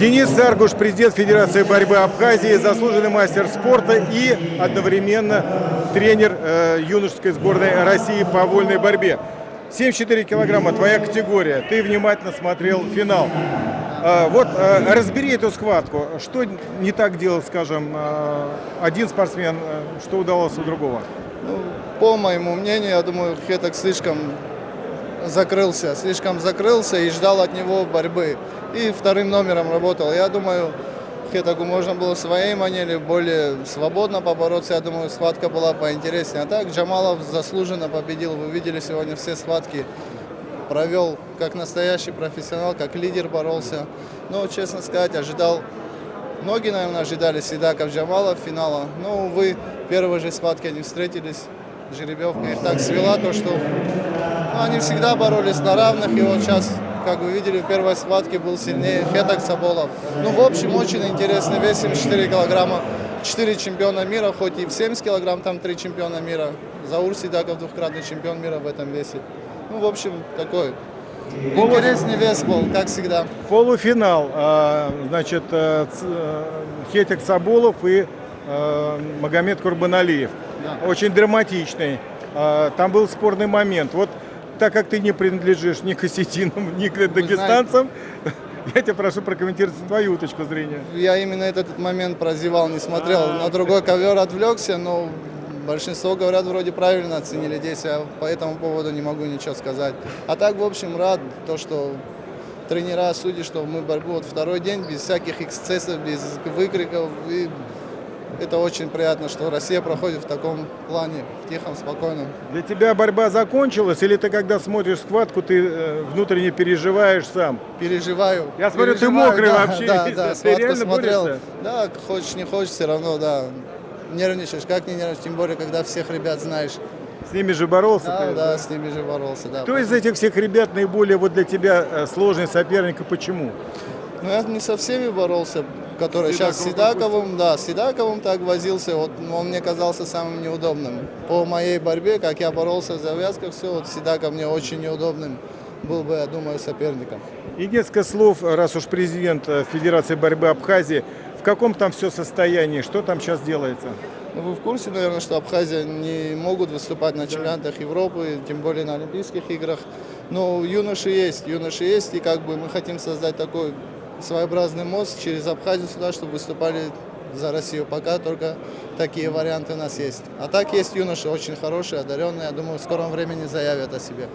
Денис Саргуш, президент Федерации борьбы Абхазии, заслуженный мастер спорта и одновременно тренер э, юношеской сборной России по вольной борьбе. 74 килограмма, твоя категория. Ты внимательно смотрел финал. Э, вот э, разбери эту схватку. Что не так делал, скажем, э, один спортсмен, э, что удалось у другого? Ну, по моему мнению, я думаю, Хеток слишком закрылся, слишком закрылся и ждал от него борьбы. И вторым номером работал. Я думаю, Хетаку можно было в своей манере более свободно побороться. Я думаю, схватка была поинтереснее. А так Джамалов заслуженно победил. Вы видели сегодня все схватки. Провел как настоящий профессионал, как лидер боролся. Но, честно сказать, ожидал Многие, наверное, ожидали Седаков Джамалов финала. Но, увы, в первой же схватке они встретились. Жеребьевка их так свела, то что ну, они всегда боролись на равных. И вот сейчас, как вы видели, в первой схватке был сильнее Хетак Саболов. Ну, в общем, очень интересный вес, 74 килограмма. 4 чемпиона мира, хоть и в 70 килограмм, там 3 чемпиона мира. Заур Седаков двухкратный чемпион мира в этом весе. Ну, в общем, такой интересный вес был, как всегда. Полуфинал. а, Значит, э, Ц- э, Хетик Сабулов и э, Магомед Курбаналиев. Да. Очень драматичный. А, Там был спорный момент. Вот так как ты не принадлежишь ни к осетинам, ни к дагестанцам, я тебя прошу прокомментировать твою точку зрения. Я именно этот момент прозевал, не смотрел. На другой ковер отвлекся, но большинство, говорят, вроде правильно оценили действия. По этому поводу не могу ничего сказать. А так, в общем, рад, то, что тренера судят, что мы борьбу вот второй день, без всяких эксцессов, без выкриков. И это очень приятно, что Россия проходит в таком плане, в тихом, спокойном. Для тебя борьба закончилась, или ты, когда смотришь схватку, ты э, внутренне переживаешь сам? Переживаю. Я смотрю, ты Переживаю, мокрый да, вообще Да, да, ты схватку реально смотрел. борешься? Да, хочешь, не хочешь, все равно, да. Нервничаешь, как не нервничаешь, тем более, когда всех ребят знаешь. С ними же боролся Да, ты? да, с ними же боролся, да. Кто из этих всех ребят наиболее вот для тебя э, сложный соперник и почему? Ну, я не со всеми боролся, которые Седаковым сейчас с Седаковым, да, с Седаковым так возился, вот он мне казался самым неудобным. По моей борьбе, как я боролся в завязках, все, вот Седаков мне очень неудобным был бы, я думаю, соперником. И несколько слов, раз уж президент э, Федерации борьбы Абхазии, в каком там все состоянии, что там сейчас делается? Ну, Вы в курсе, наверное, что Абхазия не могут выступать на чемпионатах Европы, тем более на Олимпийских играх. Но юноши есть, юноши есть, и как бы мы хотим создать такой своеобразный мост через Абхазию сюда, чтобы выступали за Россию. Пока только такие варианты у нас есть. А так есть юноши очень хорошие, одаренные, я думаю, в скором времени заявят о себе.